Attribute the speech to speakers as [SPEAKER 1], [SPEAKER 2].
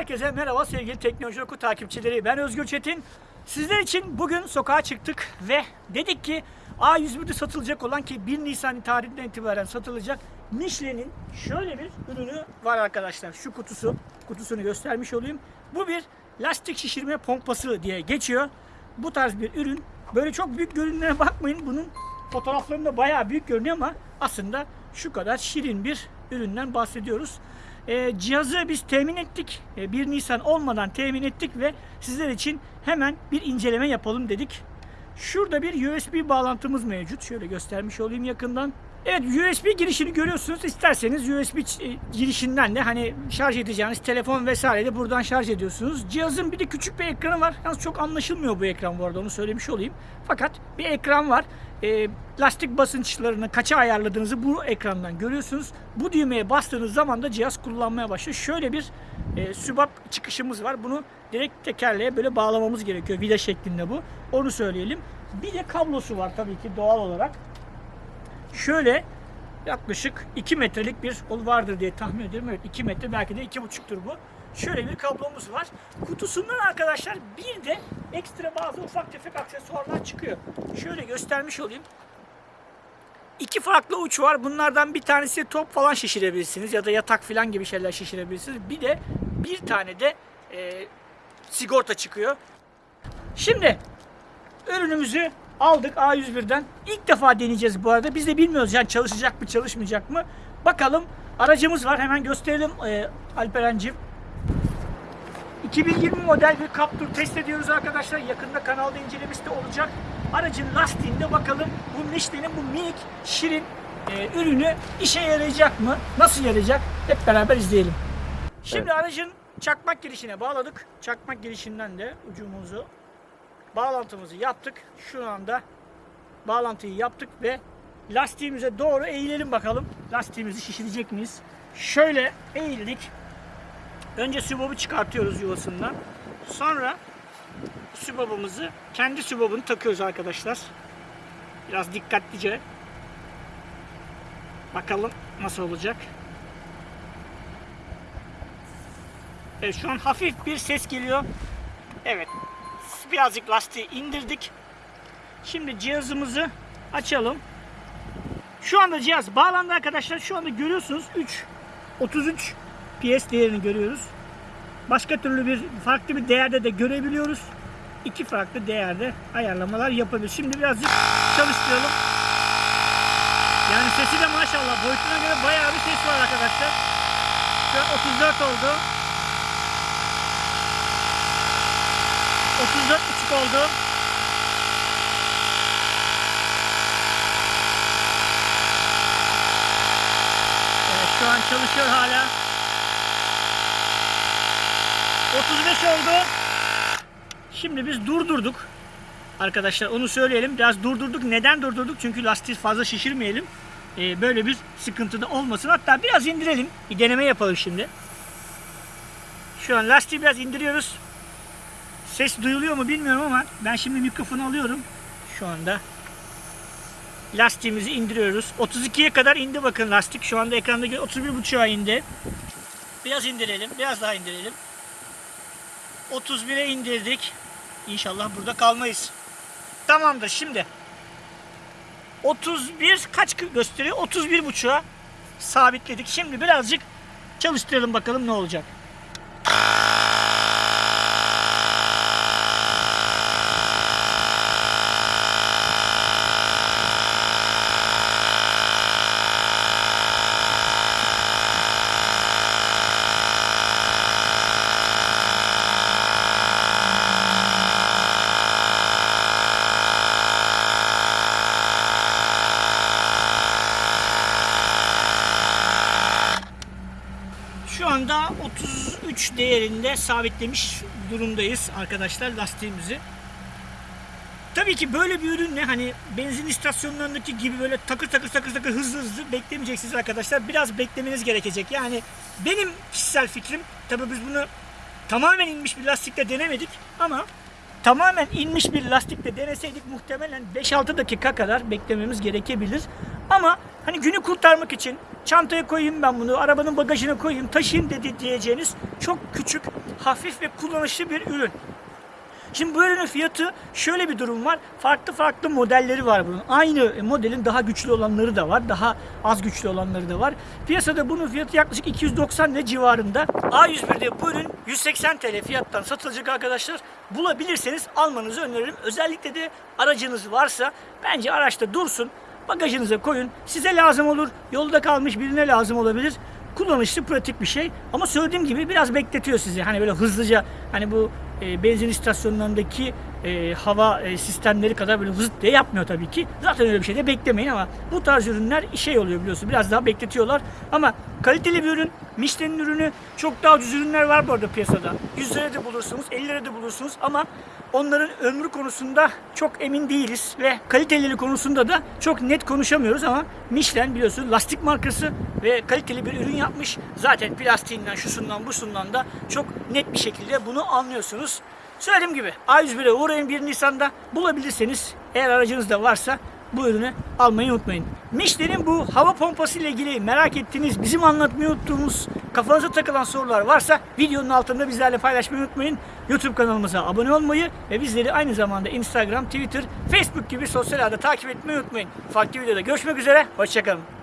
[SPEAKER 1] Herkese merhaba sevgili Teknoloji Oku takipçileri. Ben Özgür Çetin. Sizler için bugün sokağa çıktık ve dedik ki A101'de satılacak olan ki 1 Nisan tarihinden itibaren satılacak Michelin'in şöyle bir ürünü var arkadaşlar. Şu kutusu, kutusunu göstermiş olayım. Bu bir lastik şişirme pompası diye geçiyor. Bu tarz bir ürün. Böyle çok büyük görünümüne bakmayın. Bunun fotoğraflarında bayağı büyük görünüyor ama aslında şu kadar şirin bir üründen bahsediyoruz. E, cihazı biz temin ettik. E, 1 Nisan olmadan temin ettik ve sizler için hemen bir inceleme yapalım dedik. Şurada bir USB bağlantımız mevcut. Şöyle göstermiş olayım yakından. Evet USB girişini görüyorsunuz. İsterseniz USB e, girişinden de hani şarj edeceğiniz telefon vesaire de buradan şarj ediyorsunuz. Cihazın bir de küçük bir ekranı var. Yalnız çok anlaşılmıyor bu ekran bu arada onu söylemiş olayım. Fakat bir ekran var. E, lastik basınçlarını kaça ayarladığınızı bu ekrandan görüyorsunuz. Bu düğmeye bastığınız zaman da cihaz kullanmaya başlıyor. Şöyle bir e, sübap çıkışımız var. Bunu direkt tekerleğe böyle bağlamamız gerekiyor. Vida şeklinde bu. Onu söyleyelim. Bir de kablosu var tabii ki doğal olarak. Şöyle yaklaşık 2 metrelik bir ol vardır diye tahmin ediyorum. Evet 2 metre belki de 2,5'tur bu. Şöyle bir kablomuz var. Kutusundan arkadaşlar bir de ekstra bazı ufak tefek aksesuarlar çıkıyor. Şöyle göstermiş olayım. İki farklı uç var. Bunlardan bir tanesi top falan şişirebilirsiniz ya da yatak falan gibi şeyler şişirebilirsiniz. Bir de bir tane de e, sigorta çıkıyor. Şimdi ürünümüzü aldık A101'den. İlk defa deneyeceğiz bu arada. Biz de bilmiyoruz yani çalışacak mı çalışmayacak mı. Bakalım aracımız var. Hemen gösterelim e, Alperen'cim. 2020 model bir Captur test ediyoruz arkadaşlar. Yakında kanalda incelemesi de olacak. Aracın lastiğinde bakalım bu Michelin'in bu minik şirin e, ürünü işe yarayacak mı? Nasıl yarayacak? Hep beraber izleyelim. Şimdi aracın çakmak girişine bağladık. Çakmak girişinden de ucumuzu bağlantımızı yaptık. Şu anda bağlantıyı yaptık ve lastiğimize doğru eğilelim bakalım. Lastiğimizi şişirecek miyiz? Şöyle eğildik. Önce sübabı çıkartıyoruz yuvasından. Sonra sübabımızı kendi sübabını takıyoruz arkadaşlar. Biraz dikkatlice. Bakalım nasıl olacak. Evet şu an hafif bir ses geliyor. Evet. Birazcık lastiği indirdik. Şimdi cihazımızı açalım. Şu anda cihaz bağlandı arkadaşlar. Şu anda görüyorsunuz 3 33 PS değerini görüyoruz. Başka türlü bir farklı bir değerde de görebiliyoruz. İki farklı değerde ayarlamalar yapabiliriz. Şimdi birazcık çalıştıralım. Yani sesi de maşallah boyutuna göre bayağı bir ses var arkadaşlar. Şu an 34 oldu. 34.5 oldu. Evet şu an çalışıyor hala. 35 oldu. Şimdi biz durdurduk. Arkadaşlar onu söyleyelim. Biraz durdurduk. Neden durdurduk? Çünkü lastiği fazla şişirmeyelim. Ee, böyle bir sıkıntı da olmasın. Hatta biraz indirelim. Bir deneme yapalım şimdi. Şu an lastiği biraz indiriyoruz. Ses duyuluyor mu bilmiyorum ama ben şimdi mikrofonu alıyorum. Şu anda lastiğimizi indiriyoruz. 32'ye kadar indi bakın lastik. Şu anda ekranda gö- 31.5'a indi. Biraz indirelim. Biraz daha indirelim. 31'e indirdik. İnşallah burada kalmayız. Tamamdır şimdi. 31 kaç gösteriyor? 31.5'a sabitledik. Şimdi birazcık çalıştıralım bakalım ne olacak. Anda 33 değerinde sabitlemiş durumdayız arkadaşlar lastiğimizi. Tabii ki böyle bir ürünle hani benzin istasyonlarındaki gibi böyle takır takır takır takır hızlı hızlı beklemeyeceksiniz arkadaşlar. Biraz beklemeniz gerekecek. Yani benim kişisel fikrim tabii biz bunu tamamen inmiş bir lastikle denemedik ama tamamen inmiş bir lastikle deneseydik muhtemelen 5-6 dakika kadar beklememiz gerekebilir. Ama hani günü kurtarmak için çantaya koyayım ben bunu, arabanın bagajına koyayım, taşıyayım dedi diyeceğiniz çok küçük hafif ve kullanışlı bir ürün. Şimdi bu ürünün fiyatı şöyle bir durum var. Farklı farklı modelleri var bunun. Aynı modelin daha güçlü olanları da var. Daha az güçlü olanları da var. Piyasada bunun fiyatı yaklaşık 290 lira civarında. A101'de bu ürün 180 TL fiyattan satılacak arkadaşlar. Bulabilirseniz almanızı öneririm. Özellikle de aracınız varsa bence araçta dursun. Bagajınıza koyun. Size lazım olur. Yolda kalmış birine lazım olabilir kullanışlı, pratik bir şey. Ama söylediğim gibi biraz bekletiyor sizi. Hani böyle hızlıca hani bu e, benzin istasyonlarındaki e, hava e, sistemleri kadar böyle hızlı diye yapmıyor tabii ki. Zaten öyle bir şey de beklemeyin ama bu tarz ürünler şey oluyor biliyorsun. Biraz daha bekletiyorlar. Ama kaliteli bir ürün, Michelin ürünü çok daha ucuz ürünler var bu arada piyasada. 100 liraya da bulursunuz, 50 liraya da bulursunuz ama onların ömrü konusunda çok emin değiliz ve kaliteli konusunda da çok net konuşamıyoruz ama Michelin biliyorsun lastik markası ve kaliteli bir ürün yapmış. Zaten plastiğinden, şusundan, busundan da çok net bir şekilde bunu anlıyorsunuz. Söylediğim gibi A101'e uğrayın 1 Nisan'da bulabilirseniz eğer aracınız da varsa bu ürünü almayı unutmayın. Michelin'in bu hava pompası ile ilgili merak ettiğiniz, bizim anlatmayı unuttuğumuz, kafanıza takılan sorular varsa videonun altında bizlerle paylaşmayı unutmayın. YouTube kanalımıza abone olmayı ve bizleri aynı zamanda Instagram, Twitter, Facebook gibi sosyal ağda takip etmeyi unutmayın. Farklı videoda görüşmek üzere, hoşçakalın.